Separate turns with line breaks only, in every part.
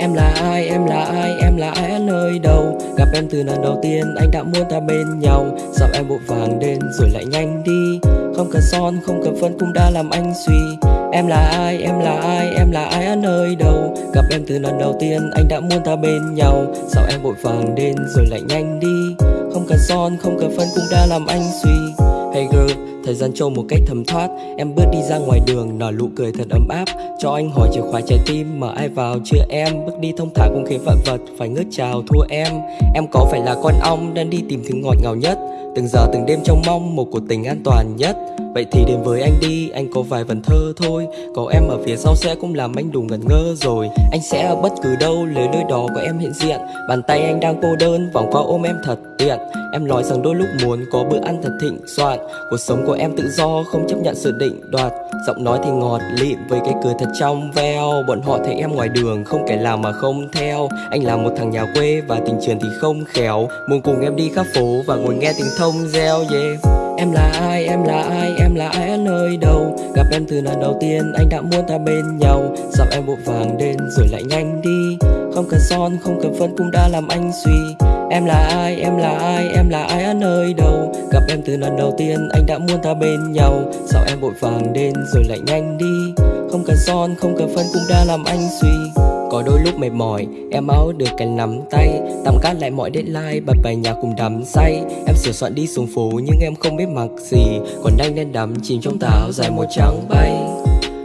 Em là ai, em là ai, em là ai ở nơi đâu? Gặp em từ lần đầu tiên anh đã muốn ta bên nhau. Sao em vội vàng đến rồi lại nhanh đi? Không cần son, không cần phân cũng đã làm anh suy. Em là ai, em là ai, em là ai ở nơi đâu? Gặp em từ lần đầu tiên anh đã muốn ta bên nhau. Sao em vội vàng đến rồi lại nhanh đi? Không cần son, không cần phân cũng đã làm anh suy. Hey girl, thời gian trôi một cách thấm thoát. Em bước đi ra ngoài đường, nở nụ cười thật ấm áp. Cho anh hỏi chìa khóa trái tim, mở ai vào chưa em? Bước đi thông thả cũng khí vạn vật phải ngước chào thua em. Em có phải là con ong đang đi tìm thứ ngọt ngào nhất? Từng giờ từng đêm trong mong một cuộc tình an toàn nhất. Vậy thì đến với anh đi, anh có vài vần thơ thôi. Có em ở phía sau sẽ cũng làm anh đủ ngẩn ngơ rồi. Anh sẽ ở bất cứ đâu, lấy đôi đó có em hiện diện. Bàn tay anh đang cô đơn, vòng qua ôm em thật tiện. Em nói rằng đôi lúc muốn có bữa ăn thật thịnh soạn. Cuộc sống của em tự do, không chấp nhận sự định đoạt. Giọng nói thì ngọt lịm với cái cười thật trong veo. Bọn họ thấy em ngoài đường, không kẻ làm mà không theo. Anh là một thằng nhà quê và tình trường thì không khéo. Muốn cùng em đi khắp phố và ngồi nghe tiếng thông reo yeah. Em là ai, em là ai, em là ai ở nơi đâu? Gặp em từ lần đầu tiên anh đã muốn ta bên nhau. Sao em vội vàng đến rồi lại nhanh đi? Không cần son, không cần phân cũng đã làm anh suy. Em là ai, em là ai, em là ai ở nơi đâu? Gặp em từ lần đầu tiên anh đã muốn ta bên nhau. Sao em vội vàng đến rồi lại nhanh đi? Không cần son, không cần phân cũng đã làm anh suy có đôi lúc mệt mỏi, em áo được cái nắm tay Tạm cắt lại mọi deadline, bật bài nhạc cùng đắm say. Em sửa soạn đi xuống phố nhưng em không biết mặc gì. Còn anh đen đắm chìm trong táo dài một trắng bay.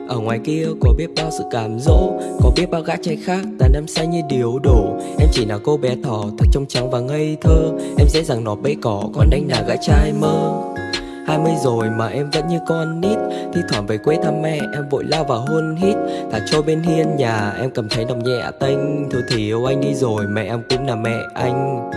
Ở ngoài kia có biết bao sự cảm dỗ Có biết bao gã trai khác tàn em say như điếu đổ. Em chỉ là cô bé thỏ thật trong trắng và ngây thơ. Em dễ dàng nọ bẫy cỏ còn anh là gã trai mơ hai mươi rồi mà em vẫn như con nít. Thi thoảng về quê thăm mẹ em vội lao vào hôn hít. Thả trôi bên hiên nhà em cầm thấy đồng nhẹ tênh. Thôi thì yêu anh đi rồi mẹ em cũng là mẹ anh.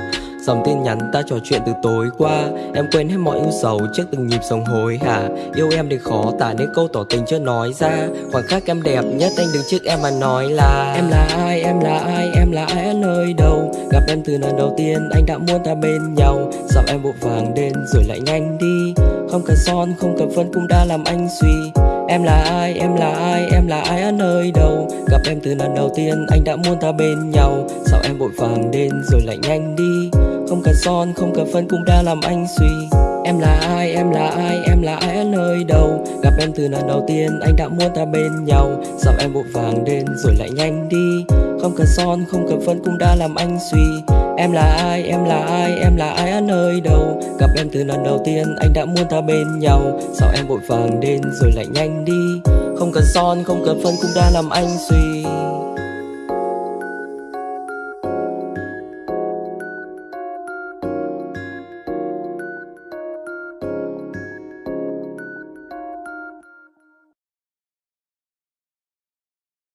Dòng tin nhắn ta trò chuyện từ tối qua. Em quên hết mọi ưu sầu trước từng nhịp sống hối hả. Yêu em thì khó tả nên câu tỏ tình chưa nói ra. Khoảng khắc em đẹp nhất anh đứng trước em mà nói là Em là ai, em là ai, em là ai ở nơi đâu? Gặp em từ lần đầu tiên anh đã muốn ta bên nhau. Dạo em vội vàng đến rồi lại nhanh đi. Không cần son, không cần phân cũng đã làm anh suy. Em là ai, em là ai, em là ai ở nơi đâu? Gặp em từ lần đầu tiên anh đã muốn ta bên nhau. Sao em vội vàng đến rồi lại nhanh đi? Không cần son, không cần phân cũng đã làm anh suy. Em là ai, em là ai, em là ai ở nơi đâu? Gặp em từ lần đầu tiên anh đã muốn ta bên nhau. Sao em vội vàng đến rồi lại nhanh đi? Không cần son, không cần phân cũng đã làm anh suy. Em là ai, em là ai, em là ai ở nơi đâu? Gặp em từ lần đầu tiên anh đã muốn ta bên nhau. Sao em vội vàng đến rồi lại nhanh đi? Không cần son, không cần phân cũng đã làm anh suy.